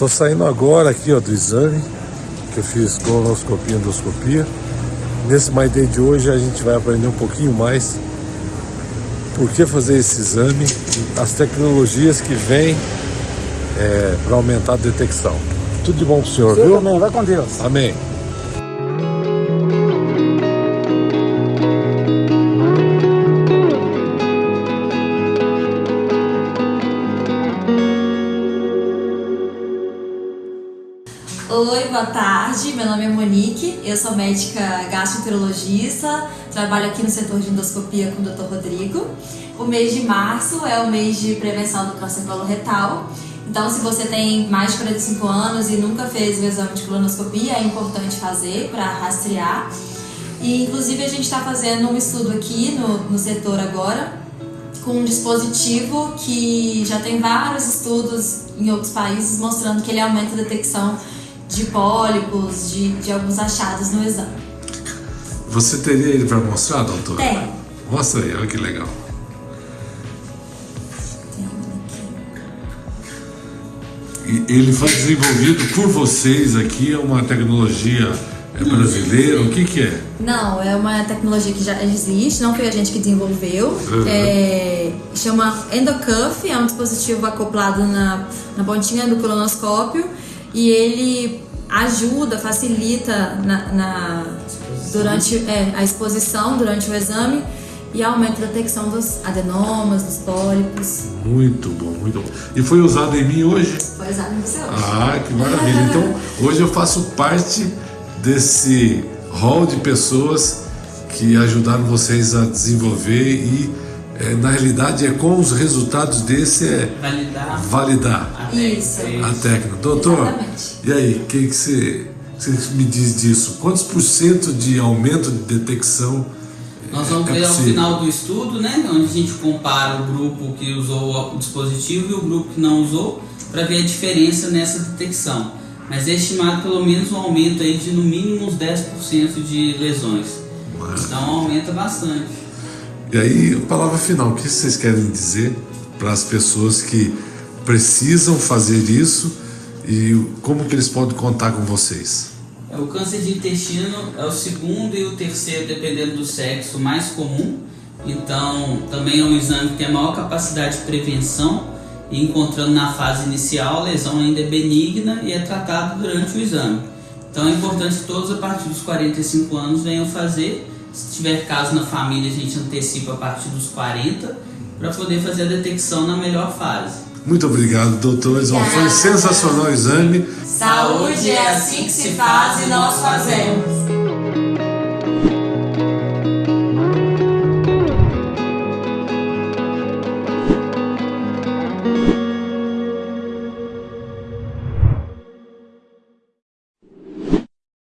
Tô saindo agora aqui ó, do exame que eu fiz colonoscopia e endoscopia. Nesse My Day de hoje a gente vai aprender um pouquinho mais por que fazer esse exame, as tecnologias que vêm é, para aumentar a detecção. Tudo de bom pro senhor, viu? também, vai com Deus. Amém. Oi, boa tarde. Meu nome é Monique, eu sou médica gastroenterologista, trabalho aqui no setor de endoscopia com o Dr. Rodrigo. O mês de março é o mês de prevenção do câncer coloretal. Então, se você tem mais de 45 anos e nunca fez o exame de colonoscopia, é importante fazer para rastrear. E, inclusive, a gente está fazendo um estudo aqui no, no setor agora com um dispositivo que já tem vários estudos em outros países mostrando que ele aumenta a detecção de pólipos, de, de alguns achados no exame. Você teria ele para mostrar, doutor? Tem. Mostra aí, olha que legal. E ele foi desenvolvido por vocês aqui, é uma tecnologia é, brasileira, o que que é? Não, é uma tecnologia que já existe, não foi a gente que desenvolveu. Uhum. É, chama Endocuff, é um dispositivo acoplado na, na pontinha do colonoscópio e ele ajuda, facilita na, na- durante é, a exposição, durante o exame e aumenta a detecção dos adenomas, dos pólipos. Muito bom, muito bom. E foi usado em mim hoje? Foi usado em você hoje. Ah, que maravilha. Então, hoje eu faço parte desse hall de pessoas que ajudaram vocês a desenvolver e, eh, na realidade, é com os resultados desse é validar validar a técnica. Isso. a técnica. Doutor, Exatamente. e aí, o que, que você, você me diz disso? Quantos por cento de aumento de detecção Nós vamos é ver ao final do estudo, né, onde a gente compara o grupo que usou o dispositivo e o grupo que não usou, para ver a diferença nessa detecção. Mas é estimado pelo menos um aumento aí de no mínimo uns 10% de lesões. Então aumenta bastante. E aí, palavra final, o que vocês querem dizer para as pessoas que precisam fazer isso e como que eles podem contar com vocês? É, O câncer de intestino é o segundo e o terceiro, dependendo do sexo, mais comum. Então, também é um exame que tem a maior capacidade de prevenção. Encontrando na fase inicial, a lesão ainda é benigna e é tratado durante o exame. Então, é importante que todos a partir dos 45 anos venham fazer. Se tiver caso na família, a gente antecipa a partir dos 40 para poder fazer a detecção na melhor fase. Muito obrigado, doutores. Ó, Foi Obrigada. sensacional o exame. Saúde é assim que se faz e nós fazemos.